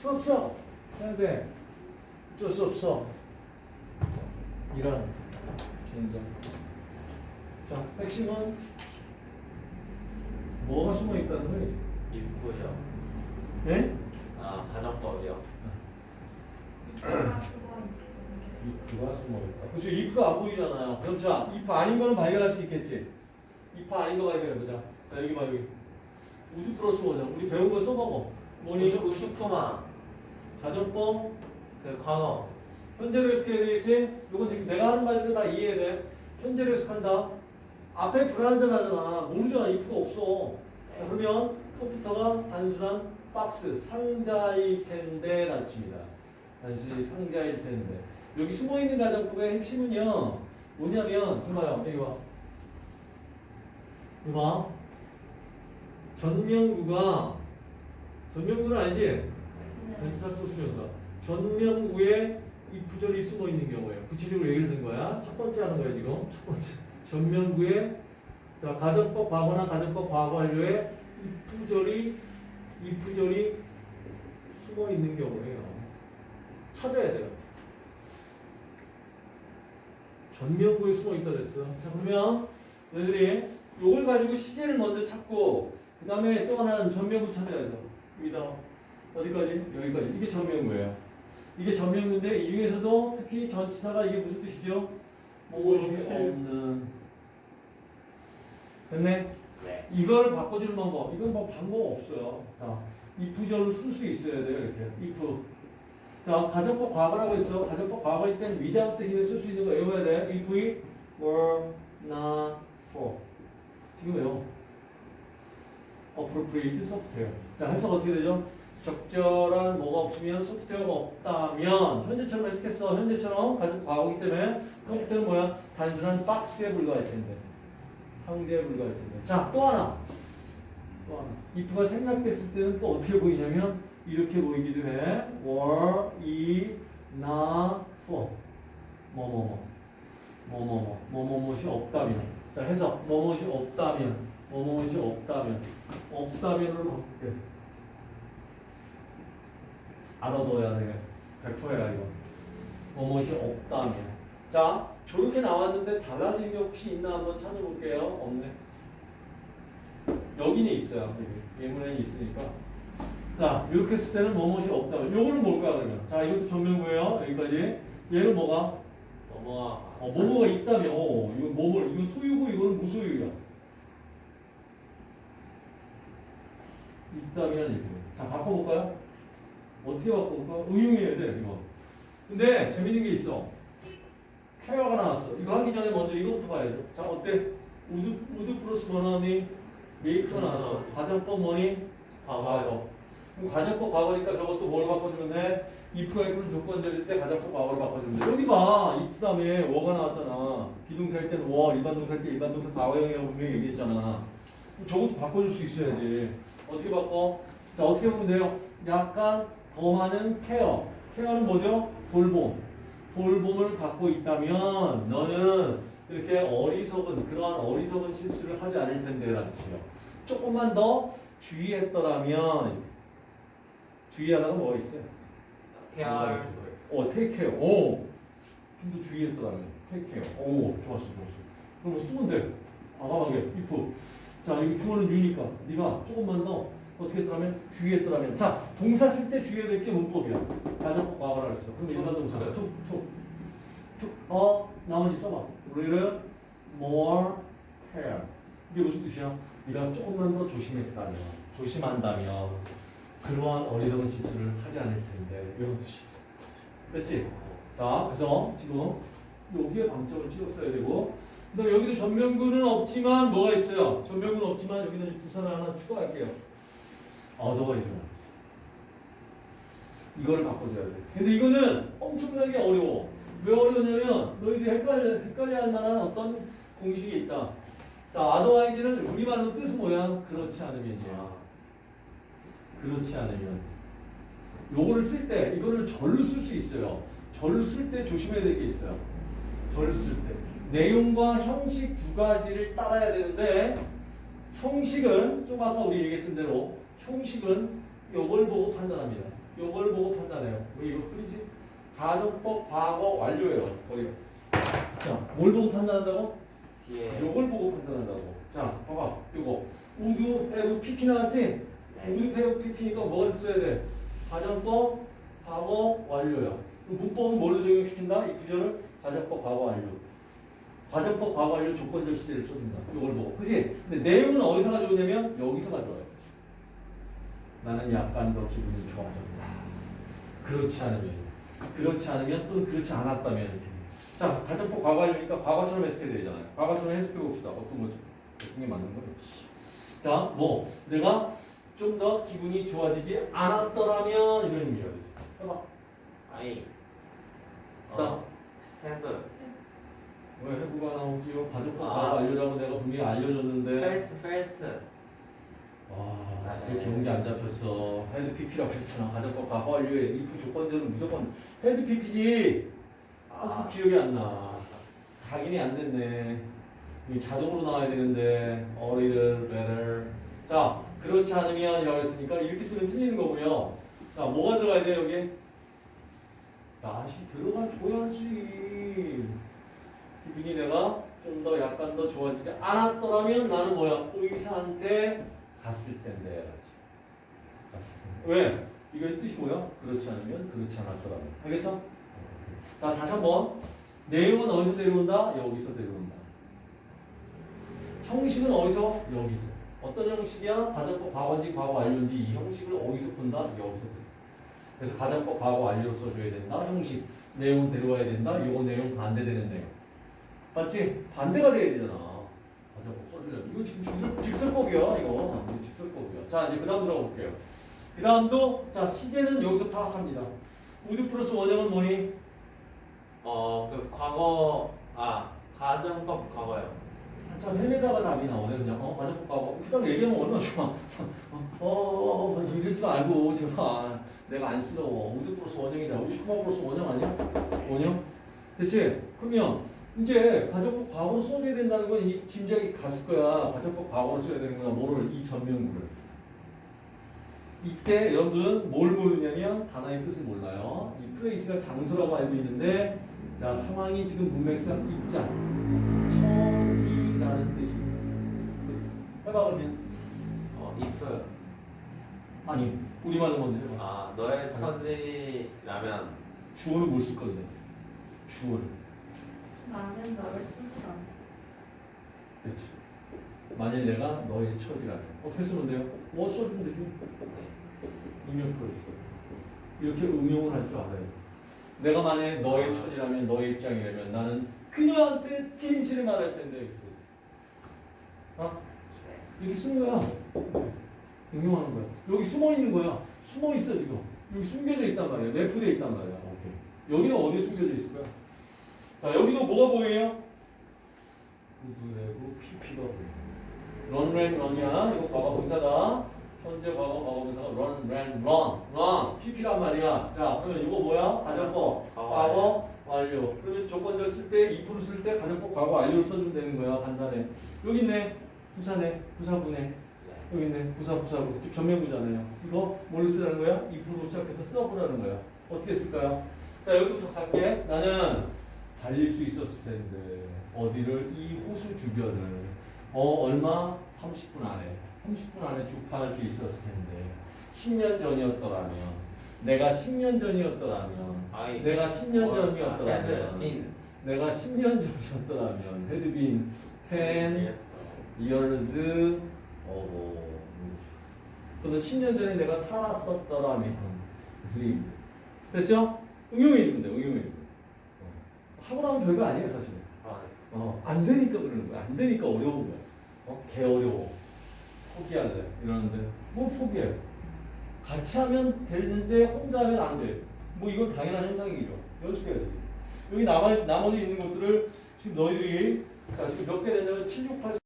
썼어. 해야 돼. 어쩔 수 없어. 이런 개인적. 자, 핵심은 뭐가 숨어 있다는 거예요? 입구요. 예? 아 가정법이요. if가 숨어 있다. 그렇죠. if가 안 보이잖아요. 그럼 자, if 아닌 거는 발견할 수 있겠지. if 아닌 거 발견해보자. 자, 여기 봐, 여기. 우주 플러스 원이야. 우리 배운 거 써먹어. 뭐니? 의식 의식토마 가정법, 그 과거 현재로 해석해야 되겠지? 이건 지금 내가 하는 말대로 다 이해해야 돼. 현재로 해석한다. 앞에 불안전 하잖아. 모르잖아. if가 없어. 자, 그러면 컴퓨터가 단순한 박스, 상자일 텐데 라는 칩니다. 단순히 상자일 텐데. 여기 숨어있는 가정법의 핵심은요. 뭐냐면, 정말요. 여기 봐. 이거 봐. 전명구가, 전명구는 알지? 전치사 소수명사. 전명구에 if절이 숨어 있는 경우예요. 구체적으로 예를 든 거야. 첫 번째 하는 거예요, 지금. 첫 번째. 전명구에 자, 가정법 과거나 가정법 과거 완료에 if절이 if절이 숨어 있는 경우예요. 찾아야 돼요. 전명구에 숨어 있다 그랬어. 자, 그러면 너희들이 요걸 가지고 시제를 먼저 찾고 그 다음에 또 하나는 전명구 찾아야죠. 여기다 어디까지? 여기까지. 이게 전명구예요. 이게 전명구인데 이 중에서도 특히 전치사가 이게 무슨 뜻이죠? 무엇이 없는. 됐네? 네. 이걸 바꿔주는 방법. 이건 뭐 방법 없어요. 자, 이 부절을 쓸 수 있어야 돼요. 이렇게. if. 자, 가정법 과거라고 했어. 가정법 과거일 땐 without 대신에 쓸 수 있는 거 외워야 돼. if we were not for. 지금 외워. appropriate software. 자, 해석 어떻게 되죠? 적절한 뭐가 없으면 소프트웨어가 없다면 현재처럼 해석했어. 현재처럼 가정 과거이기 때문에 컴퓨터는 뭐야? 단순한 박스에 불과할 텐데. 상대에 불과할 텐데. 자, 또 하나. 또 하나. if가 생략됐을 때는 또 어떻게 보이냐면 이렇게 보이기도 해. were, i, not, for. 뭐뭐뭐. 뭐뭐뭐. 뭐뭐뭐이 없다면. 자, 해석. 뭐뭐이 없다면. 뭐뭐이 없다면. 없다면으로 바꿀게. 알아둬야 돼. 100%야, 이거. 뭐뭐이 없다면. 자, 저렇게 나왔는데 달라진 게 혹시 있나 한번 찾아볼게요. 없네. 여기는 있어요. 여기. 예문에 있으니까. 자, 이렇게 했을 때는 뭐뭐이 없다면. 요거는 뭘까, 그러면? 자, 이것도 전명구예요. 여기까지. 얘는 뭐가? 넘어가. 어, 뭐뭐가 있다면. 어, 이거 뭐뭐, 이거 소유고, 이거는 무소유야. 있다면, 이거. 자, 바꿔볼까요? 어떻게 바꿔볼까? 응용해야 돼, 이거. 근데, 재밌는 게 있어. 케어가 나왔어. 이거 하기 전에 먼저 이거부터 봐야죠. 자, 어때? 우드, 우드 플러스 원어니 메이크가 나왔어. 가정법 뭐니? 과거. 그럼 가정법 과거니까 저것도 뭘 바꿔주면 돼? if가 있는 조건절일 때 가정법 과거로 바꿔주면 돼. 여기 봐. if 다음에 워가 나왔잖아. be동사일 때는 were, 일반 동사일 때 일반 동사 과거형이라고 분명히 얘기했잖아. 그럼 저것도 바꿔줄 수 있어야지. 어떻게 바꿔? 자, 어떻게 보면 돼요? 약간 더 많은 케어. 케어는 뭐죠? 돌봄. 돌봄을 갖고 있다면 너는 이렇게 어리석은 그러한 어리석은 실수를 하지 않을 텐데 라는 뜻이에요. 조금만 더 주의했더라면 주의하다가 뭐가 있어요? 케어. 어, care. 오, 좀 더 주의했더라면 care. 오, 좋았어, 좋았어. 그럼 뭐 쓰면 돼. 과감하게 if. 자, 여기 주어는 유니까 네가 조금만 더 어떻게 했더라면 주의했더라면. 자, 동사 쓸 때 주의해야 될 게 문법이야. 가정법 과거라 그랬어. 그럼 일반 동사가 to, to, to. 어, 나머지 써봐. little more care. 이게 무슨 뜻이야? 네가 조금만 더 조심했다면, 조심한다면 그러한 어리석은 실수를 하지 않을 텐데 이런 뜻이 있어. 됐지? 자, 그래서 지금 여기에 방점을 찍었어야 되고 그다음 여기도 전면구는 없지만 뭐가 있어요? 전면구는 없지만 여기는 부산을 하나 추가할게요. 일어나. 이거를 바꿔줘야 돼. 근데 이거는 엄청나게 어려워. 왜 어려우냐면 너희들이 헷갈려, 헷갈려 할 만한 어떤 공식이 있다. 자, otherwise는 우리말로 뜻은 뭐야? 그렇지 않으면이야. 그렇지 않으면. 요거를 쓸 때, 이거를 절로 쓸 수 있어요. 절로 쓸 때 조심해야 될 게 있어요. 절로 쓸 때. 내용과 형식 두 가지를 따라야 되는데, 형식은, 좀 아까 우리 얘기했던 대로, 형식은 요걸 보고 판단합니다. 요걸 보고 판단해요. 왜 이거 흐리지? 가정법 과거 완료예요. 거기가. 자, 뭘 보고 판단한다고? 뒤에 요걸 보고 판단한다고. 자, 봐봐. 요거. would have PP 나왔지? would have PP니까 뭘 써야 돼? 가정법 과거 완료야. 문법은 뭘로 적용시킨다? if절을 가정법 과거 완료. 가정법 과거 완료 조건절 시제를 써준다. 요걸 보고. 그지? 근데 내용은 어디서 가져오냐면 여기서 가져와요. 나는 약간 더 기분이 좋아졌다. 그렇지 않으면, 그렇지 않으면 또는 그렇지 않았다면 이렇게. 자, 가정법 과거 완료니까 과거처럼 해석해야 되잖아요. 과거처럼 해석해 봅시다. 어떤 거죠? 어떤 게 맞는 거지? 자, 뭐 내가 좀 더 기분이 좋아지지 않았더라면 이런 의미죠. 해봐. 아이 자. 어 had 왜 have가 나오지요? 가정법 아. 과거 완료라고 내가 분명히 알려줬는데. felt felt 와, 아, 그 네. 기억이 안 잡혔어. had PP라고 그랬잖아. 가정법 과거 완료에 if 조건절은 무조건 had PP지. 아, 그 기억이 안 나. 각인이 안 됐네. 이 자동으로 나와야 되는데 어리를 better. 자, 그렇지 않으면 이라고 했으니까 이렇게 쓰면 틀리는 거고요. 자, 뭐가 들어가야 돼 여기? 다시 들어가 줘야지. 기분이 내가 좀 더 약간 더 좋아지지 않았더라면 나는 뭐야? 의사한테 갔을 텐데. 갔을 텐데. 왜? 이거의 뜻이 뭐야? 그렇지 않으면 그렇지 않았더라면. 알겠어? 자, 다시 한 번. 내용은 어디서 데려온다? 여기서 데려온다. 형식은 어디서? 여기서. 어떤 형식이야? 가정법 과거인지 과거 완료인지 이 형식을 어디서 푼다? 여기서. 그래서 가정법 과거 완료로 써줘야 된다. 형식. 내용 데려와야 된다. 이거 내용 반대되는 내용. 맞지? 반대가 돼야 되잖아. 가정법 써주려면. 이거 지금 직설, 직설법이야. 이거. 자, 이제 그 다음 들어볼게요. 그 다음도, 자, 시제는 여기서 파악합니다. would 플러스 원형은 뭐니? 어 그 과거 아 가정법 과거요 한참 헤매다가 답이 나오네 그냥 어 가정법 과거 그냥 얘기하면 얼마나 좋아 어, 어, 어, 어 이러지 말고 제발 내가 안쓰러워 would 플러스 원형이다 우리 슈퍼 플러스 원형 아니야? 원형? 됐지? 그러면 이제 가정법 과거로 써줘야 된다는 건 이 짐작이 갔을 거야 가정법 과거로 써야 되는 거야 뭐를 이 전명구를 이때 여러분들은 뭘 모르냐면 단어의 뜻을 몰라요 이 플레이스가 장소라고 알고 있는데 자 상황이 지금 문맥상 입장 처지라는 뜻입니다. 해봐 그러면 어 if 아니 우리말로 먼저 해봐. 아 너의 처지라면 주어를 뭘 쓸 건데? 주어를. 나는 너를 쳤어. 그렇지. 만일 내가 너의 처지라면 어떻게 쓰면 돼요? 뭐 써주면 되지. 응용 풀어있어. 이렇게 응용을 할 줄 알아요. 내가 만약 너의 처지라면 너의 입장이라면 나는 그녀한테 진실을 말할 텐데. 어? 이렇게 쓰는 거야. 응용하는 거야. 여기 숨어 있는 거야. 숨어 있어 지금. 여기 숨겨져 있단 말이야. 내포되어 있단 말이야. 오케이. 여기는 어디에 숨겨져 있을 거야? 자 여기도 뭐가 보여요? 구두내고 PP가 보여. 런랜 런이야. 이거 과거 분사다. 현재 과거 과거 분사가 런, 랜, 런, 런. PP란 말이야. 자 그러면 이거 뭐야? 가정법. 과거 과거 완료. 그러면 조건절 쓸 때, if를 쓸 때 가정법 과거 완료를 써주면 되는 거야. 간단해. 여기 있네. 부사네. 부사부네. 여기 있네. 부사, 부사부. 즉 전면부잖아요. 이거 뭘 쓰라는 거야? if로 시작해서 써보라는 거야. 어떻게 쓸까요? 자, 여기부터 갈게. 나는 달릴 수 있었을 텐데. 어디를? 이 호수 주변을. 어, 얼마? 30분 안에. 30분 안에 주파할 수 있었을 텐데. 10년 전이었더라면. 내가 10년 전이었더라면. 아이 내가 10년 전이었더라면. in 내가 10년 전이었더라면. been 10 years ago. 또는 10년 전에 내가 살았었더라면. 됐죠? 응용해주면 돼, 응용해주면 돼. 어. 하고 나면 별거 아니에요, 사실. 안 되니까 그러는 거야. 안 되니까 어려운 거야. 어, 개 어려워. 포기할래. 이러는데, 뭐 포기해. 같이 하면 되는데, 혼자 하면 안 돼. 뭐 이건 당연한 현상이죠. 연습해야지. 여기 나머, 나머지 있는 것들을 지금 너희들이, 자, 지금 몇 개 되냐면 7, 6, 8,